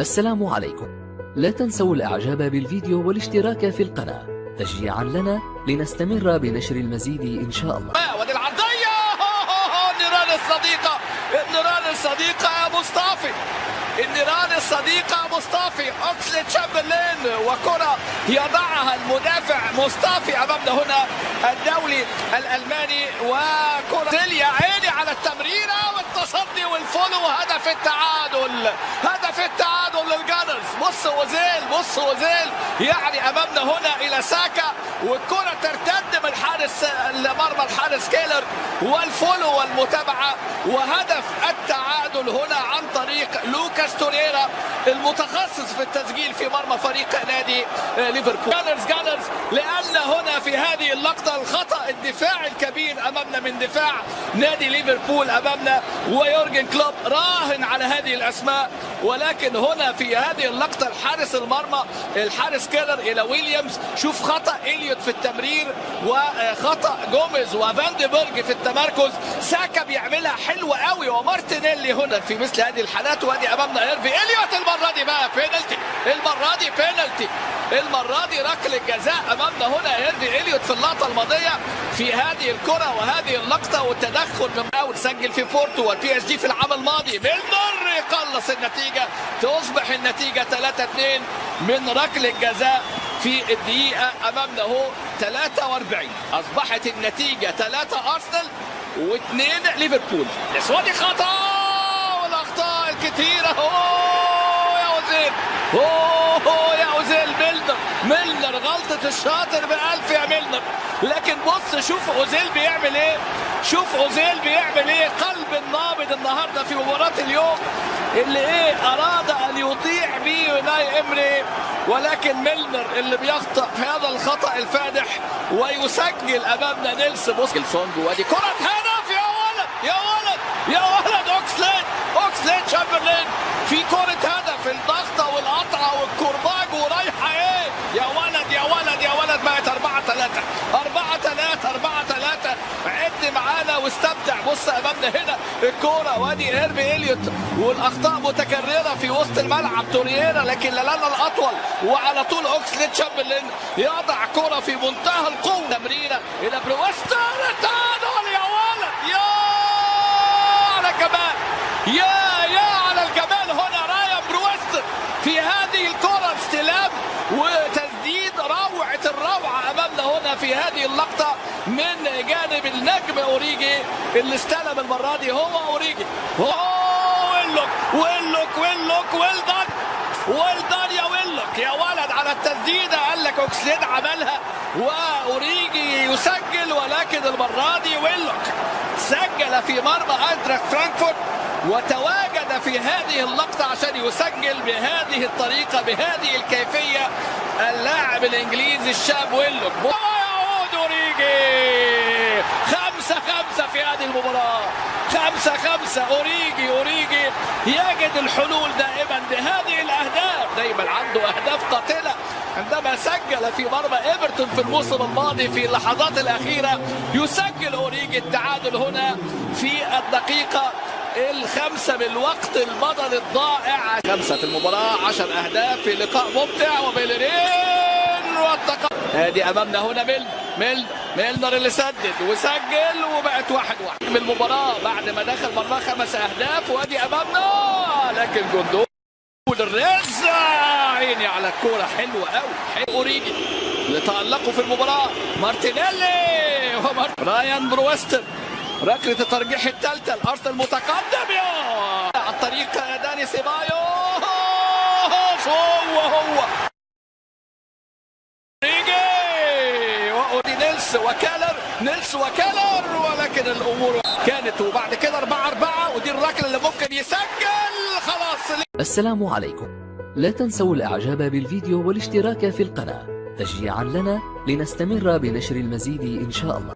السلام عليكم. لا تنسوا الإعجاب بالفيديو والاشتراك في القناة. تشجيعا لنا لنستمر بنشر المزيد إن شاء الله. ودي العرضية! النيران الصديقة! النيران الصديقة مصطفي النيران الصديقة مصطفي أوكسلي تشامبرلين وكرة يضعها المدافع مصطفي أمامنا هنا الدولي الألماني وكرة. تليا عيني على التمريرة والتصدي والفولو هدف التعادل. أوزيل بص أوزيل يعني أمامنا هنا إلى ساكا والكرة ترتد من حارس مرمى الحارس كيلر وال follow والمتابعة وهدف التعادل هنا عن طريق لوكاس توريرا المتخصص في التسجيل في مرمى فريق نادي ليفربول. Gunners Gunners لأن هنا في هذه اللقطة الخطأ الدفاع الكبير أمامنا من دفاع نادي ليفربول أمامنا ويورجن كلوب راهن على هذه الأسماء. ولكن هنا في هذه اللقطة الحارس المرمى الحارس كيلر إلى ويليامز. شوف خطأ إليوت في التمرير وخطأ جوميز وفان دين بيرج في التمركز. ساكا بيعملها حلوة قوي ومارتينيلي هنا في مثل هذه الحالات. وادي أمامنا هارفي إليوت. المرة دي بقى بينالتي المرة دي بينالتي المرة دي ركلة الجزاء أمامنا هنا هارفي إليوت في اللقطة الماضية. في هذه الكرة وهذه اللقطة والتدخل من أول سجل في بورتو والبي اس جي في العام الماضي. ميلنر يقلص النتيجة تصبح النتيجة 3-2 من ركل الجزاء في الدقيقة أمامنا هو 43 أصبحت النتيجة 3 أرسنال و2 ليفربول. الأسود خطأ والأخطاء الكثيرة. أوه يا وزير. أوه ميلنر غلطة الشاطر بألف يا ميلنر. لكن بص شوف أوزيل بيعمل إيه. شوف أوزيل بيعمل إيه. قلب النابض النهاردة في مباراة اليوم اللي إيه أراد أن يطيع به يوناي إمري. ولكن ميلنر اللي بيخطأ في هذا الخطأ الفادح ويسجل أمامنا نيلس بوسك الفونج وأدي كرة هدف يا ولد يا ولد يا ولد. أوكسلين أوكسلين شامبرلين في كرة هدف. الضغطة والقطعة والكرباج ورايحة إيه يا ولد يا ولد يا ولد بقت 4 3 4 3 4 3 عد معانا واستمتع. بص أمامنا هنا الكورة وادي هارفي إليوت. والأخطاء متكررة في وسط الملعب. توريرا لكن لالانا الأطول. وعلى طول اوكسليد تشامبرلين يضع كره في منتهى القوة. تمريرة إلى بروستر التعادل يا ولد يا على الجمال يا يا على الجمال هنا رايان بروستر في هذه الكره استلام وتسديد روعه الروعه امامنا هنا في هذه اللقطة من جانب النجم أوريجي اللي استلم المرة دي هو أوريجي. ويلوك ويلوك ويلوك ويلدان ويلدان يا ويلوك. يا ولد على التسديدة قال لك أوكسليد عملها وأوريجي يسجل ولكن المرة دي ويلوك سجل في مرمى اينتراخت فرانكفورت وتواجد في هذه اللقطة عشان يسجل بهذه الطريقة بهذه الكيفية اللاعب الإنجليزي الشاب ويلوك. أوريجي خمسة خمسة في هذه المباراة. خمسة خمسة. أوريجي أوريجي يجد الحلول دائما بهذه الأهداف. دايما عنده أهداف قاتلة. عندما سجل في مرمى إيفرتون في الموسم الماضي في اللحظات الأخيرة يسجل أوريجي التعادل هنا في الدقيقة الخمسة من الوقت البدني الضائع خمسة في المباراة عشر أهداف في لقاء ممتع. وبيلرين والتقدم ادي أمامنا هنا ميل ميل ميلنر اللي سدد وسجل وبقت واحد واحد. من المباراة بعد ما دخل مرمى خمس أهداف وأدي أمامنا. لكن جندو الرزة عيني على الكورة حلوة قوي حلو أوريجي اللي تألقوا في المباراة. مارتينيلي ومارت... رايان بروستر ركلة الترجيح الثالثة الأرسنال متقدم يا عن طريق داني سيبايو هو هو ريجي وأودي نيلس وكالر نيلس وكالر ولكن الأمور كانت وبعد كده 4 4 ودي الركلة اللي ممكن يسجل خلاص. السلام عليكم. لا تنسوا الإعجاب بالفيديو والاشتراك في القناة. تشجيعا لنا لنستمر بنشر المزيد إن شاء الله.